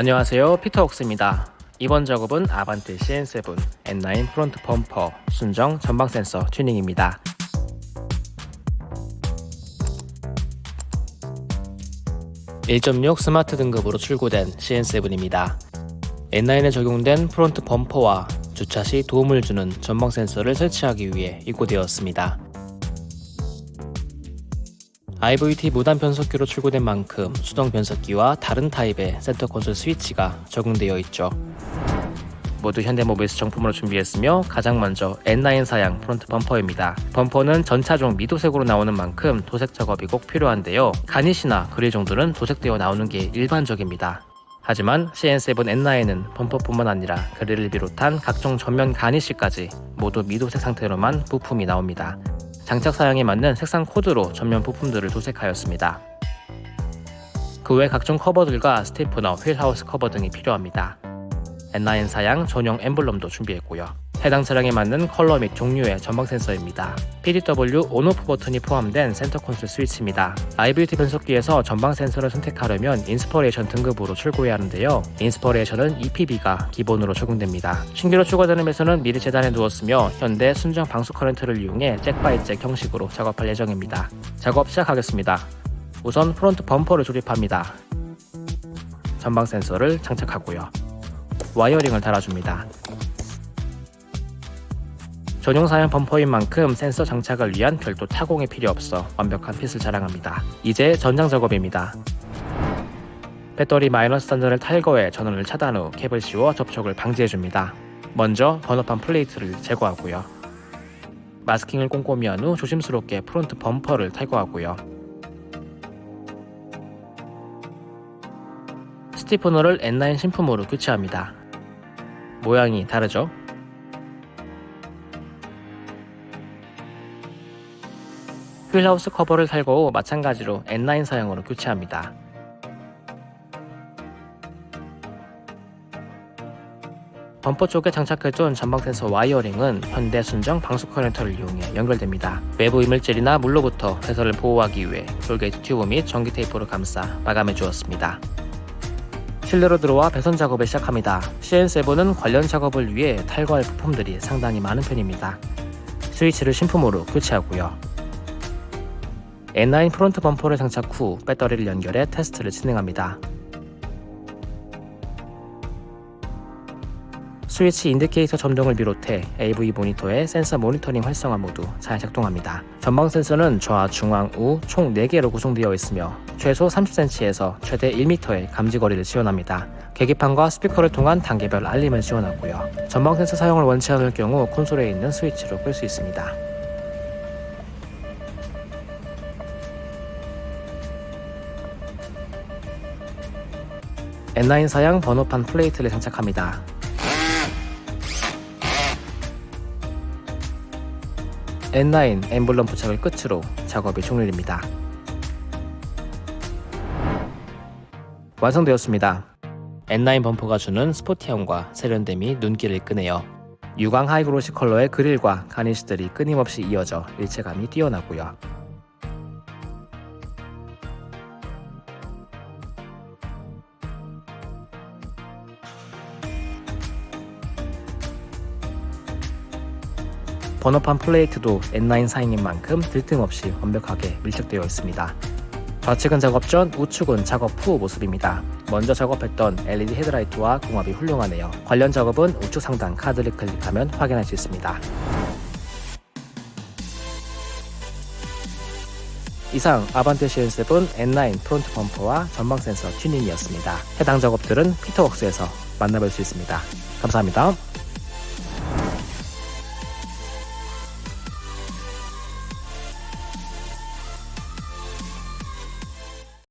안녕하세요. 피터웍스입니다. 이번 작업은 아반떼 CN7 N9 프론트 범퍼 순정 전방 센서 튜닝입니다. (1.6) 스마트 등급으로 출고된 CN7입니다. N9에 적용된 프론트 범퍼와 주차 시 도움을 주는 전방 센서를 설치하기 위해 입고되었습니다 IVT 무단 변속기로 출고된 만큼 수동 변속기와 다른 타입의 센터 콘솔 스위치가 적용되어 있죠. 모두 현대모비스 정품으로 준비했으며 가장 먼저 N9 사양 프론트 범퍼입니다. 범퍼는 전차종 미도색으로 나오는 만큼 도색 작업이 꼭 필요한데요. 가니시나 그릴 정도는 도색되어 나오는 게 일반적입니다. 하지만 CN7 N9은 범퍼뿐만 아니라 그릴을 비롯한 각종 전면 가니시까지 모두 미도색 상태로만 부품이 나옵니다. 장착 사양에 맞는 색상 코드로 전면 부품들을 도색하였습니다. 그 외 각종 커버들과 스티프너, 휠하우스 커버 등이 필요합니다. N9 사양 전용 엠블럼도 준비했고요. 해당 차량에 맞는 컬러 및 종류의 전방 센서입니다. PDW 온오프 버튼이 포함된 센터 콘솔 스위치입니다. IVT 변속기에서 전방 센서를 선택하려면 인스퍼레이션 등급으로 출고해야 하는데요. 인스퍼레이션은 EPB가 기본으로 적용됩니다. 신규로 추가되는 배선은 미리 재단해 두었으며 현대 순정 방수 커런트를 이용해 잭바이잭 형식으로 작업할 예정입니다. 작업 시작하겠습니다. 우선 프론트 범퍼를 조립합니다. 전방 센서를 장착하고요. 와이어링을 달아줍니다. 전용 사양 범퍼인 만큼 센서 장착을 위한 별도 타공이 필요 없어 완벽한 핏을 자랑합니다. 이제 전장 작업입니다. 배터리 마이너스 단전을 탈거해 전원을 차단 후 캡을 씌워 접촉을 방지해줍니다. 먼저 번호판 플레이트를 제거하고요. 마스킹을 꼼꼼히 한 후 조심스럽게 프론트 범퍼를 탈거하고요. 스티프너를 N9 신품으로 교체합니다. 모양이 다르죠? 휠하우스 커버를 후 마찬가지로 N9 사양으로 교체합니다. 범퍼 쪽에 장착해둔 전방 센서 와이어링은 현대 순정 방수 커넥터를 이용해 연결됩니다. 외부 이물질이나 물로부터 배선을 보호하기 위해 돌게이트 튜브 및 전기 테이프로 감싸 마감해 주었습니다. 실내로 들어와 배선 작업을 시작합니다. CN7은 관련 작업을 위해 탈거할 부품들이 상당히 많은 편입니다. 스위치를 신품으로 교체하고요. N9 프론트 범퍼를 장착 후 배터리를 연결해 테스트를 진행합니다. 스위치 인디케이터 점등을 비롯해 AV 모니터의 센서 모니터링 활성화 모두 잘 작동합니다. 전방 센서는 좌, 중앙, 우 총 4개로 구성되어 있으며 최소 30cm에서 최대 1m의 감지거리를 지원합니다. 계기판과 스피커를 통한 단계별 알림을 지원하고요. 전방 센서 사용을 원치 않을 경우 콘솔에 있는 스위치로 끌 수 있습니다. N9 사양 번호판 플레이트를 장착합니다. N9 엠블럼 부착을 끝으로 작업이 종료됩니다. 완성되었습니다. N9 범퍼가 주는 스포티함과 세련됨이 눈길을 끄네요. 유광 하이그로시 컬러의 그릴과 가니시들이 끊임없이 이어져 일체감이 뛰어나고요. 번호판 플레이트도 N9 사인인 만큼 들뜸없이 완벽하게 밀착되어 있습니다. 좌측은 작업 전, 우측은 작업 후 모습입니다. 먼저 작업했던 LED 헤드라이트와 궁합이 훌륭하네요. 관련 작업은 우측 상단 카드를 클릭하면 확인할 수 있습니다. 이상 아반떼 CN7 N9 프론트 범퍼와 전방 센서 튜닝이었습니다. 해당 작업들은 피터웍스에서 만나볼 수 있습니다. 감사합니다.